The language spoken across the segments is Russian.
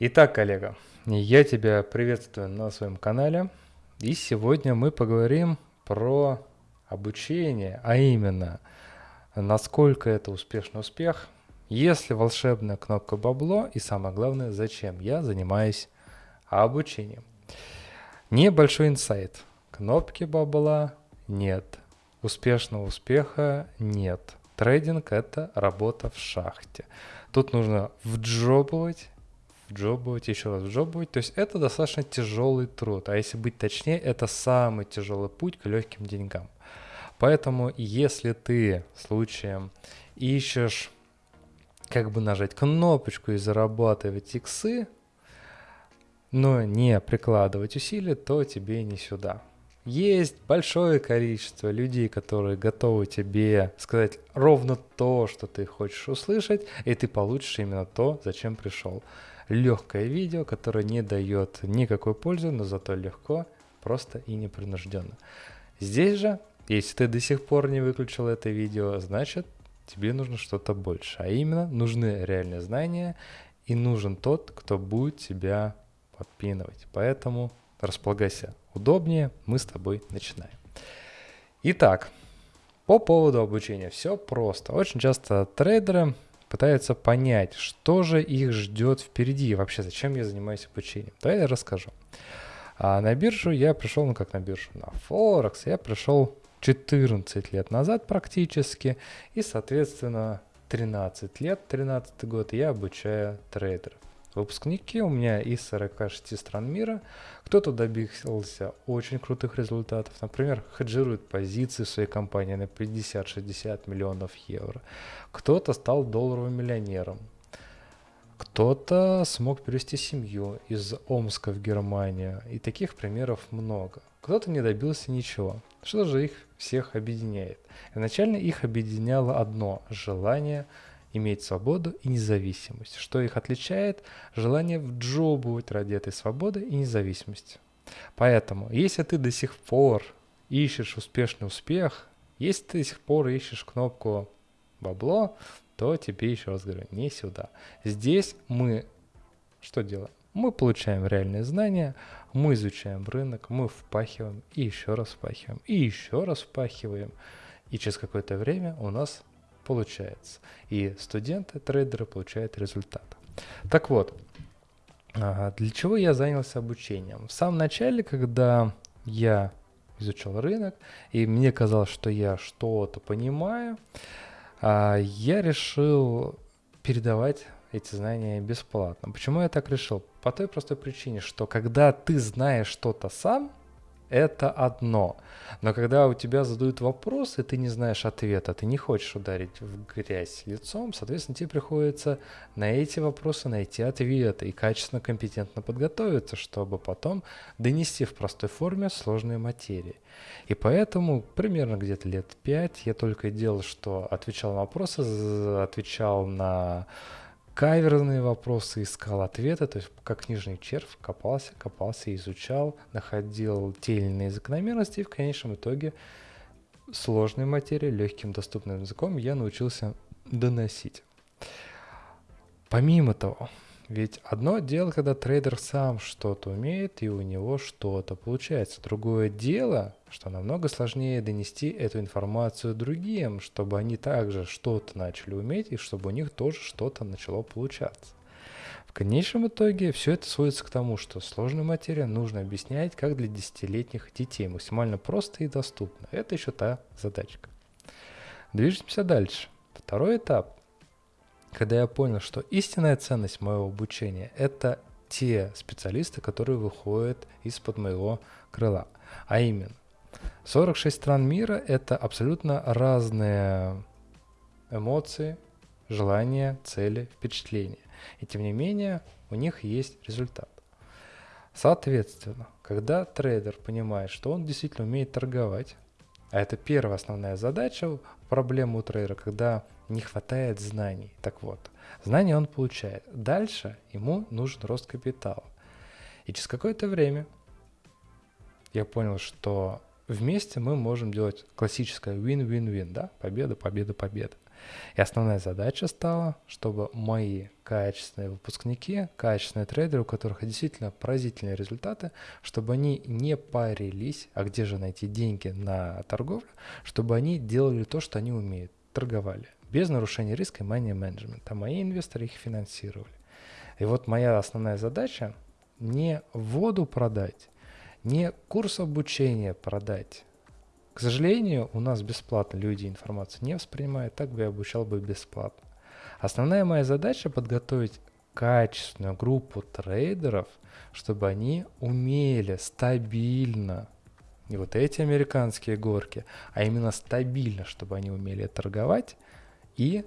Итак, коллега, я тебя приветствую на своем канале. И сегодня мы поговорим про обучение, а именно, насколько это успешный успех, если волшебная кнопка бабло и самое главное, зачем я занимаюсь обучением. Небольшой инсайт. Кнопки бабла нет. Успешного успеха нет. Трейдинг – это работа в шахте. Тут нужно вджобывать вджобывать, еще раз вджобывать. То есть это достаточно тяжелый труд. А если быть точнее, это самый тяжелый путь к легким деньгам. Поэтому если ты случаем ищешь как бы нажать кнопочку и зарабатывать иксы, но не прикладывать усилия, то тебе не сюда. Есть большое количество людей, которые готовы тебе сказать ровно то, что ты хочешь услышать, и ты получишь именно то, зачем пришел легкое видео, которое не дает никакой пользы, но зато легко, просто и непринужденно. Здесь же, если ты до сих пор не выключил это видео, значит тебе нужно что-то больше, а именно нужны реальные знания и нужен тот, кто будет тебя подпинывать. Поэтому располагайся удобнее, мы с тобой начинаем. Итак, по поводу обучения все просто. Очень часто трейдеры пытаются понять, что же их ждет впереди, вообще зачем я занимаюсь обучением. Давай я расскажу. А на биржу я пришел, ну как на биржу, на Форекс я пришел 14 лет назад практически, и, соответственно, 13 лет, 13 год я обучаю трейдеров. Выпускники у меня из 46 стран мира. Кто-то добился очень крутых результатов. Например, хеджирует позиции в своей компании на 50-60 миллионов евро. Кто-то стал долларовым миллионером. Кто-то смог перевести семью из Омска в Германию. И таких примеров много. Кто-то не добился ничего. Что же их всех объединяет? Изначально их объединяло одно – желание – иметь свободу и независимость. Что их отличает? Желание вджобывать ради этой свободы и независимости. Поэтому, если ты до сих пор ищешь успешный успех, если ты до сих пор ищешь кнопку бабло, то тебе еще раз говорю, не сюда. Здесь мы что делаем? Мы получаем реальные знания, мы изучаем рынок, мы впахиваем и еще раз впахиваем, и еще раз впахиваем. И через какое-то время у нас получается. И студенты, трейдеры получают результат. Так вот, для чего я занялся обучением? В самом начале, когда я изучал рынок, и мне казалось, что я что-то понимаю, а, я решил передавать эти знания бесплатно. Почему я так решил? По той простой причине, что когда ты знаешь что-то сам, это одно. Но когда у тебя задают вопрос, и ты не знаешь ответа, ты не хочешь ударить в грязь лицом, соответственно, тебе приходится на эти вопросы найти ответы и качественно, компетентно подготовиться, чтобы потом донести в простой форме сложные материи. И поэтому примерно где-то лет пять я только делал, что отвечал на вопросы, отвечал на каверзные вопросы, искал ответы, то есть как книжный червь копался, копался, изучал, находил те или иные закономерности, и в конечном итоге сложной материи легким доступным языком я научился доносить. Помимо того, ведь одно дело, когда трейдер сам что-то умеет и у него что-то получается. Другое дело, что намного сложнее донести эту информацию другим, чтобы они также что-то начали уметь и чтобы у них тоже что-то начало получаться. В конечном итоге все это сводится к тому, что сложную материю нужно объяснять как для десятилетних детей, максимально просто и доступно. Это еще та задачка. Движемся дальше. Второй этап когда я понял, что истинная ценность моего обучения – это те специалисты, которые выходят из-под моего крыла. А именно, 46 стран мира – это абсолютно разные эмоции, желания, цели, впечатления. И тем не менее, у них есть результат. Соответственно, когда трейдер понимает, что он действительно умеет торговать, а это первая основная задача, проблема у трейдера, когда не хватает знаний. Так вот, знания он получает. Дальше ему нужен рост капитала. И через какое-то время я понял, что вместе мы можем делать классическое win-win-win, да, победа, победа, победа. И основная задача стала, чтобы мои качественные выпускники, качественные трейдеры, у которых действительно поразительные результаты, чтобы они не парились, а где же найти деньги на торговлю, чтобы они делали то, что они умеют, торговали, без нарушения риска и money management, а мои инвесторы их финансировали. И вот моя основная задача не воду продать, не курс обучения продать. К сожалению, у нас бесплатно люди информацию не воспринимают, так бы я обучал бы бесплатно. Основная моя задача подготовить качественную группу трейдеров, чтобы они умели стабильно, не вот эти американские горки, а именно стабильно, чтобы они умели торговать и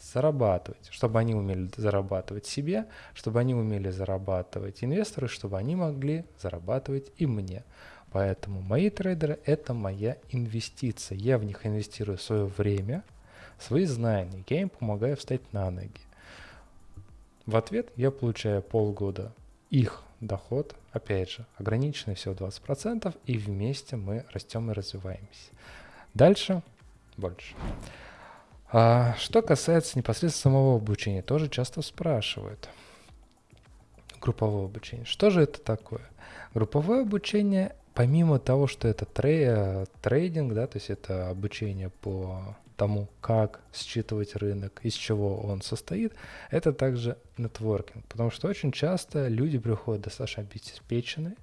зарабатывать, чтобы они умели зарабатывать себе, чтобы они умели зарабатывать инвесторы, чтобы они могли зарабатывать и мне. Поэтому мои трейдеры – это моя инвестиция. Я в них инвестирую свое время, свои знания, я им помогаю встать на ноги. В ответ я получаю полгода их доход, опять же, ограниченный всего 20%, и вместе мы растем и развиваемся. Дальше больше. А что касается непосредственно самого обучения, тоже часто спрашивают. Групповое обучение. Что же это такое? Групповое обучение, помимо того, что это трей, трейдинг, да, то есть это обучение по тому, как считывать рынок, из чего он состоит, это также нетворкинг. Потому что очень часто люди приходят достаточно обеспеченные,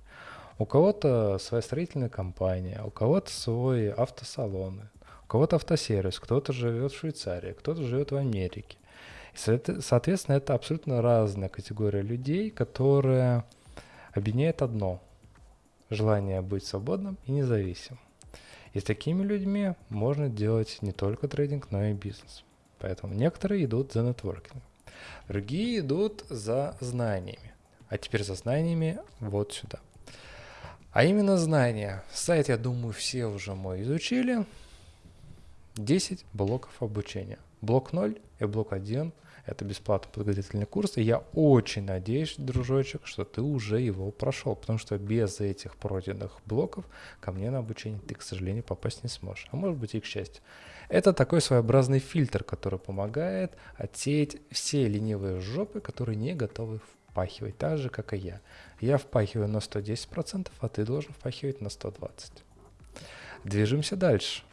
у кого-то своя строительная компания, у кого-то свой автосалон, кого-то автосервис, кто-то живет в Швейцарии, кто-то живет в Америке. И, соответственно, это абсолютно разная категория людей, которая объединяет одно – желание быть свободным и независимым. И с такими людьми можно делать не только трейдинг, но и бизнес. Поэтому некоторые идут за нетворкингом, другие идут за знаниями. А теперь за знаниями вот сюда. А именно знания. Сайт, я думаю, все уже мой изучили. 10 блоков обучения. Блок 0 и блок 1 – это бесплатный подготовительный курс. И я очень надеюсь, дружочек, что ты уже его прошел, потому что без этих пройденных блоков ко мне на обучение ты, к сожалению, попасть не сможешь. А может быть и к счастью. Это такой своеобразный фильтр, который помогает отсеять все ленивые жопы, которые не готовы впахивать, так же, как и я. Я впахиваю на 110%, а ты должен впахивать на 120%. Движемся дальше.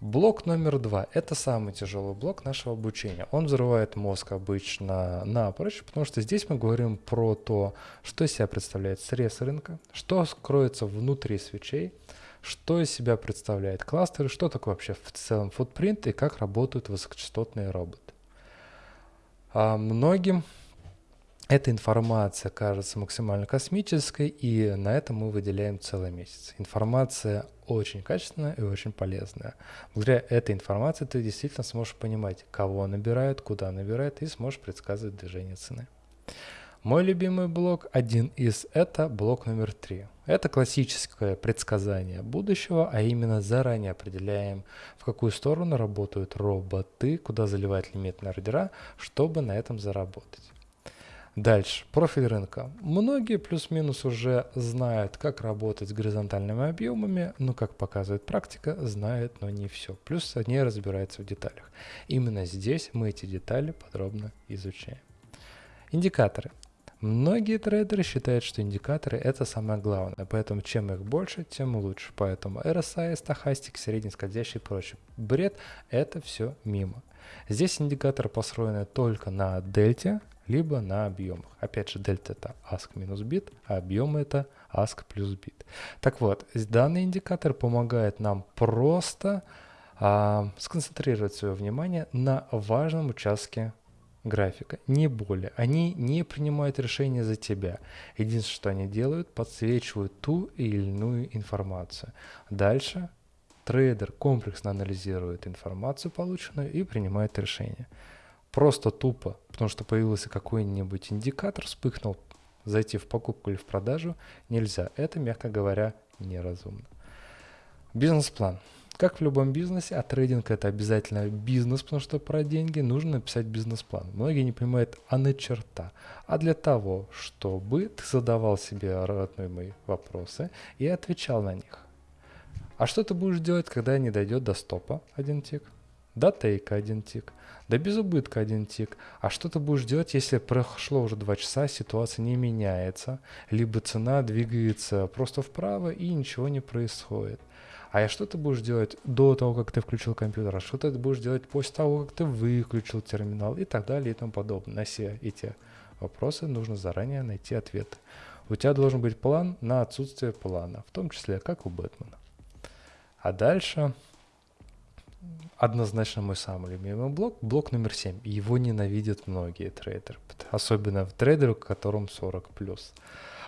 Блок номер два – это самый тяжелый блок нашего обучения. Он взрывает мозг обычно напрочь, потому что здесь мы говорим про то, что из себя представляет срез рынка, что скроется внутри свечей, что из себя представляет кластеры, что такое вообще в целом футпринт и как работают высокочастотные роботы. А многим эта информация кажется максимально космической, и на это мы выделяем целый месяц. Информация очень качественная и очень полезная. Благодаря этой информации ты действительно сможешь понимать, кого набирают, куда набирают, и сможешь предсказывать движение цены. Мой любимый блок, один из, это блок номер три. Это классическое предсказание будущего, а именно заранее определяем, в какую сторону работают роботы, куда заливать лимитные ордера, чтобы на этом заработать. Дальше, профиль рынка. Многие плюс-минус уже знают, как работать с горизонтальными объемами, но, как показывает практика, знают, но не все. Плюс они разбираются в деталях. Именно здесь мы эти детали подробно изучаем. Индикаторы. Многие трейдеры считают, что индикаторы это самое главное, поэтому чем их больше, тем лучше. Поэтому RSI, стахастик, средний скользящий и прочее. Бред – это все мимо. Здесь индикаторы построены только на дельте, либо на объемах. Опять же, дельта это ask минус бит, а объем это ask плюс бит. Так вот, данный индикатор помогает нам просто а, сконцентрировать свое внимание на важном участке графика, не более. Они не принимают решения за тебя. Единственное, что они делают, подсвечивают ту или иную информацию. Дальше трейдер комплексно анализирует информацию полученную и принимает решение. Просто тупо, потому что появился какой-нибудь индикатор, вспыхнул, зайти в покупку или в продажу нельзя. Это, мягко говоря, неразумно. Бизнес-план. Как в любом бизнесе, а трейдинг это обязательно бизнес, потому что про деньги нужно написать бизнес-план. Многие не понимают, а на черта. А для того, чтобы ты задавал себе родные мои вопросы и отвечал на них. А что ты будешь делать, когда не дойдет до стопа один тик? До тейка один тик, до безубытка один тик. А что ты будешь делать, если прошло уже два часа, ситуация не меняется, либо цена двигается просто вправо и ничего не происходит? А что ты будешь делать до того, как ты включил компьютер? А что ты будешь делать после того, как ты выключил терминал? И так далее и тому подобное. На все эти вопросы нужно заранее найти ответы. У тебя должен быть план на отсутствие плана, в том числе как у Бэтмена. А дальше однозначно мой самый любимый блок, блок номер 7. Его ненавидят многие трейдеры, особенно в трейдеру, которым 40+.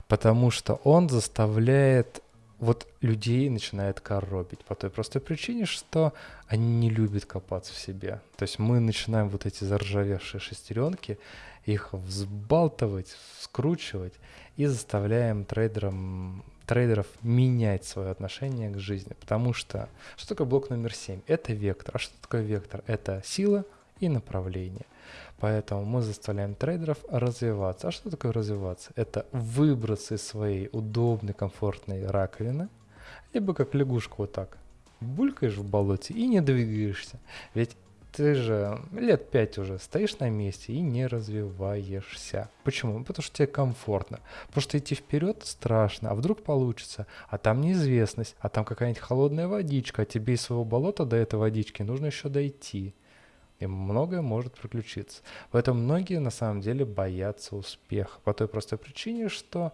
Потому что он заставляет вот людей начинает коробить по той простой причине, что они не любят копаться в себе. То есть мы начинаем вот эти заржавевшие шестеренки, их взбалтывать, скручивать и заставляем трейдерам, трейдеров менять свое отношение к жизни. Потому что что такое блок номер 7? Это вектор. А что такое вектор? Это сила и направление. Поэтому мы заставляем трейдеров развиваться. А что такое развиваться? Это выбраться из своей удобной, комфортной раковины, либо как лягушка вот так. Булькаешь в болоте и не двигаешься. Ведь ты же лет пять уже стоишь на месте и не развиваешься. Почему? Потому что тебе комфортно. Потому что идти вперед страшно, а вдруг получится, а там неизвестность, а там какая-нибудь холодная водичка, а тебе из своего болота до этой водички нужно еще дойти и многое может приключиться. Поэтому многие на самом деле боятся успеха по той простой причине, что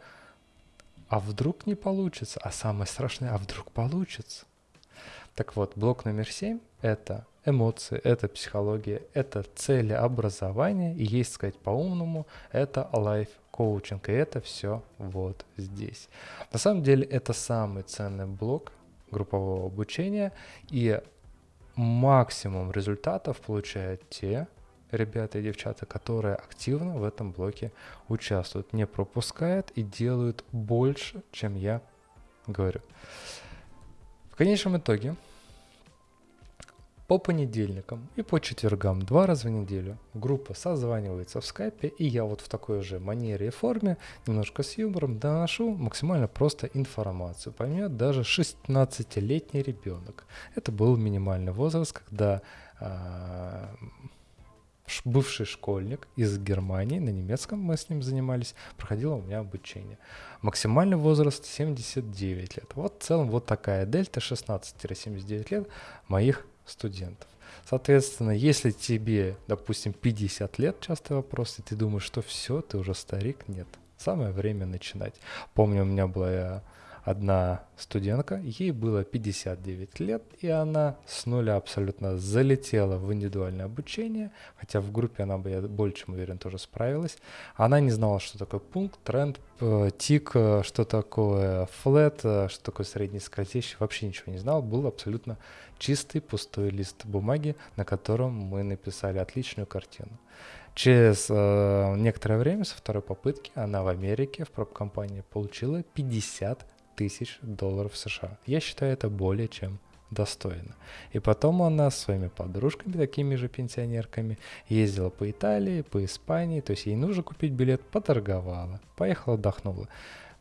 а вдруг не получится, а самое страшное, а вдруг получится. Так вот, блок номер семь – это эмоции, это психология, это цели образования, и есть сказать по-умному, это life коучинг, и это все вот здесь. На самом деле это самый ценный блок группового обучения, и максимум результатов получают те ребята и девчата, которые активно в этом блоке участвуют, не пропускают и делают больше, чем я говорю. В конечном итоге по понедельникам и по четвергам два раза в неделю группа созванивается в скайпе, и я вот в такой же манере и форме, немножко с юмором, доношу максимально просто информацию. Поймет даже 16-летний ребенок. Это был минимальный возраст, когда а, бывший школьник из Германии, на немецком мы с ним занимались, проходил у меня обучение. Максимальный возраст 79 лет. Вот в целом вот такая дельта 16-79 лет моих студентов. Соответственно, если тебе, допустим, 50 лет, частый вопрос, и ты думаешь, что все, ты уже старик, нет. Самое время начинать. Помню, у меня была одна студентка, ей было 59 лет, и она с нуля абсолютно залетела в индивидуальное обучение, хотя в группе она бы, я больше чем уверен, тоже справилась. Она не знала, что такое пункт, тренд, э, тик, э, что такое флет, э, что такое средний скользящий, вообще ничего не знала, был абсолютно чистый пустой лист бумаги, на котором мы написали отличную картину. Через э, некоторое время, со второй попытки, она в Америке в проб-компании получила 50 тысяч долларов США. Я считаю это более чем достойно. И потом она с своими подружками, такими же пенсионерками, ездила по Италии, по Испании, то есть ей нужно купить билет, поторговала, поехала, отдохнула.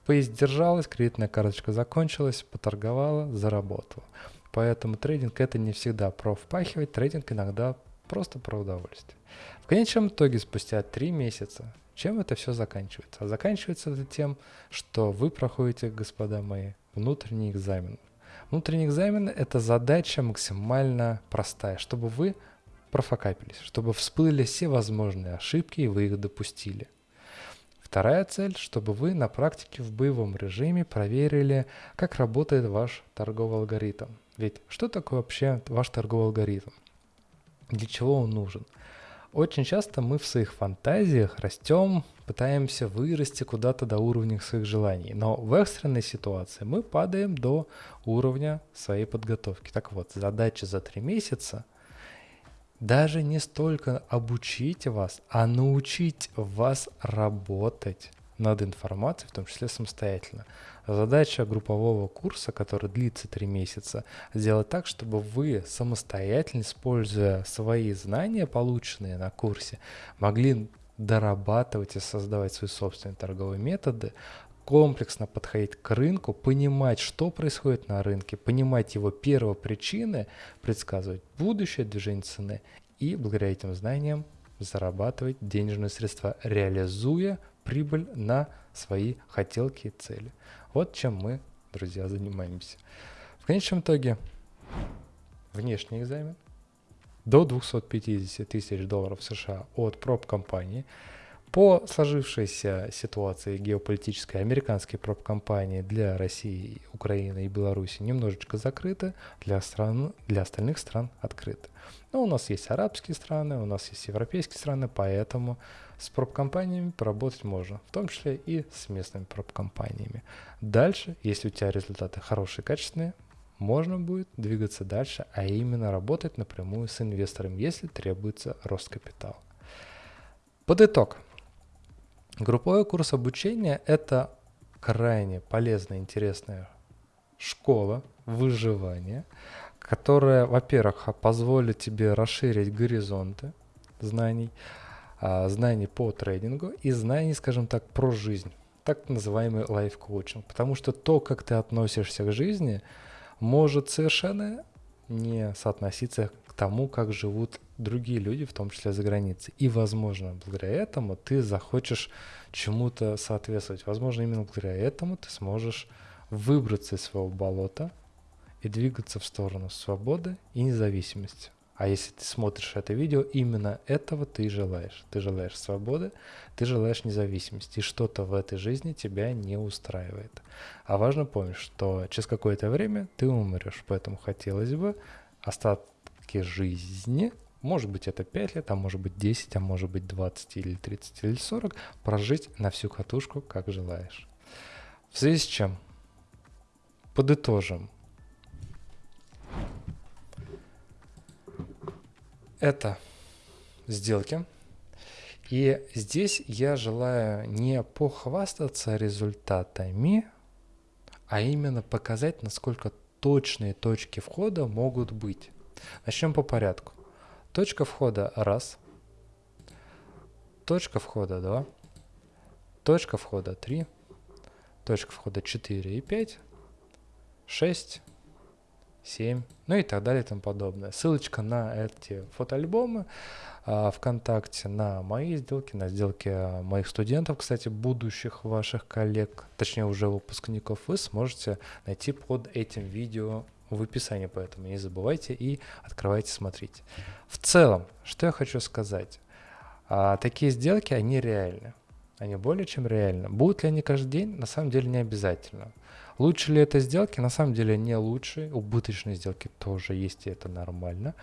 Поездержалась, кредитная карточка закончилась, поторговала, заработала. Поэтому трейдинг это не всегда про впахивать, трейдинг иногда просто про удовольствие. В конечном итоге, спустя три месяца, чем это все заканчивается? А заканчивается это тем, что вы проходите, господа мои, внутренний экзамен. Внутренний экзамен – это задача максимально простая, чтобы вы профокапились, чтобы всплыли все возможные ошибки и вы их допустили. Вторая цель, чтобы вы на практике в боевом режиме проверили, как работает ваш торговый алгоритм. Ведь что такое вообще ваш торговый алгоритм? Для чего он нужен? Очень часто мы в своих фантазиях растем, пытаемся вырасти куда-то до уровня своих желаний. Но в экстренной ситуации мы падаем до уровня своей подготовки. Так вот, задача за три месяца даже не столько обучить вас, а научить вас работать над информацией, в том числе самостоятельно. Задача группового курса, который длится три месяца, сделать так, чтобы вы самостоятельно, используя свои знания, полученные на курсе, могли дорабатывать и создавать свои собственные торговые методы комплексно подходить к рынку, понимать, что происходит на рынке, понимать его первопричины, предсказывать будущее движение цены и благодаря этим знаниям зарабатывать денежные средства, реализуя прибыль на свои хотелки и цели. Вот чем мы, друзья, занимаемся. В конечном итоге внешний экзамен до 250 тысяч долларов США от проб-компании – по сложившейся ситуации геополитической, американские проб-компании для России, Украины и Беларуси немножечко закрыты, для, стран, для остальных стран открыты. Но у нас есть арабские страны, у нас есть европейские страны, поэтому с проб-компаниями поработать можно, в том числе и с местными проб-компаниями. Дальше, если у тебя результаты хорошие, качественные, можно будет двигаться дальше, а именно работать напрямую с инвестором, если требуется рост капитала. Под итог. Групповой курс обучения – это крайне полезная, интересная школа выживания, которая, во-первых, позволит тебе расширить горизонты знаний, а, знаний по трейдингу и знаний, скажем так, про жизнь, так называемый лайф-коучинг. Потому что то, как ты относишься к жизни, может совершенно не соотноситься к тому, как живут другие люди, в том числе за границей. И, возможно, благодаря этому ты захочешь чему-то соответствовать. Возможно, именно благодаря этому ты сможешь выбраться из своего болота и двигаться в сторону свободы и независимости. А если ты смотришь это видео, именно этого ты желаешь. Ты желаешь свободы, ты желаешь независимости, и что-то в этой жизни тебя не устраивает. А важно помнить, что через какое-то время ты умрешь, поэтому хотелось бы остатки жизни может быть это 5 лет, а может быть 10, а может быть 20 или 30 или 40, прожить на всю катушку, как желаешь. В связи с чем? Подытожим. Это сделки. И здесь я желаю не похвастаться результатами, а именно показать, насколько точные точки входа могут быть. Начнем по порядку. Точка входа раз. Точка входа 2. Точка входа 3. Точка входа 4 и 5. 6. 7, ну и так далее и тому подобное. Ссылочка на эти фотоальбомы а, ВКонтакте, на мои сделки, на сделки моих студентов, кстати, будущих ваших коллег, точнее уже выпускников, вы сможете найти под этим видео в описании, поэтому не забывайте и открывайте, смотрите. В целом, что я хочу сказать. А, такие сделки, они реальны. Они более чем реальны. Будут ли они каждый день? На самом деле не обязательно. Лучше ли это сделки? На самом деле не лучше. Убыточные сделки тоже есть, и это нормально.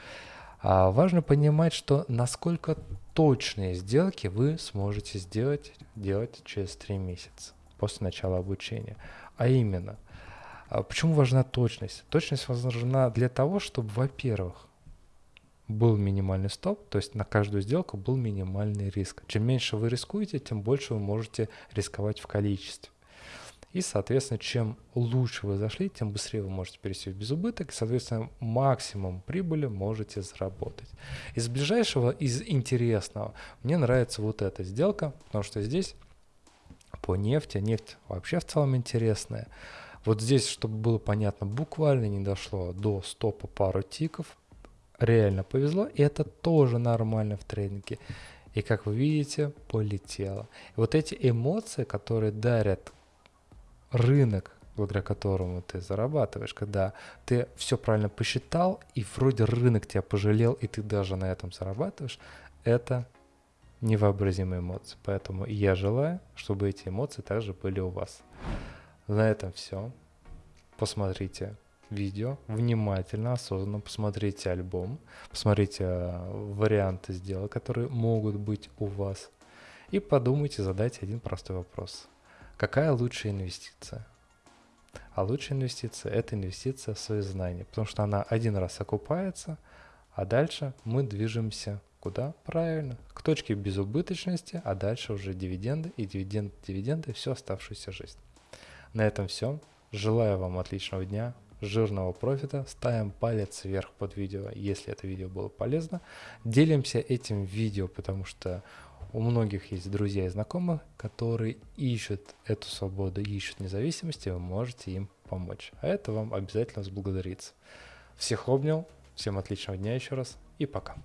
А важно понимать, что насколько точные сделки вы сможете сделать делать через 3 месяца после начала обучения. А именно – а почему важна точность? Точность важна для того, чтобы, во-первых, был минимальный стоп, то есть на каждую сделку был минимальный риск. Чем меньше вы рискуете, тем больше вы можете рисковать в количестве. И, соответственно, чем лучше вы зашли, тем быстрее вы можете перейти в безубыток, и, соответственно, максимум прибыли можете заработать. Из ближайшего, из интересного, мне нравится вот эта сделка, потому что здесь по нефти, нефть вообще в целом интересная. Вот здесь, чтобы было понятно, буквально не дошло до стопа пару тиков. Реально повезло, и это тоже нормально в трейдинге. И как вы видите, полетело. И вот эти эмоции, которые дарят рынок, благодаря которому ты зарабатываешь, когда ты все правильно посчитал, и вроде рынок тебя пожалел, и ты даже на этом зарабатываешь, это невообразимые эмоции. Поэтому я желаю, чтобы эти эмоции также были у вас. На этом все. Посмотрите видео, внимательно, осознанно посмотрите альбом, посмотрите э, варианты сделок, которые могут быть у вас, и подумайте, задайте один простой вопрос. Какая лучшая инвестиция? А лучшая инвестиция – это инвестиция в свои знания, потому что она один раз окупается, а дальше мы движемся куда? Правильно, к точке безубыточности, а дальше уже дивиденды и дивиденды, дивиденды всю оставшуюся жизнь. На этом все. Желаю вам отличного дня, жирного профита. Ставим палец вверх под видео, если это видео было полезно. Делимся этим видео, потому что у многих есть друзья и знакомые, которые ищут эту свободу, ищут независимости, вы можете им помочь. А это вам обязательно взблагодарится. Всех обнял, всем отличного дня еще раз и пока.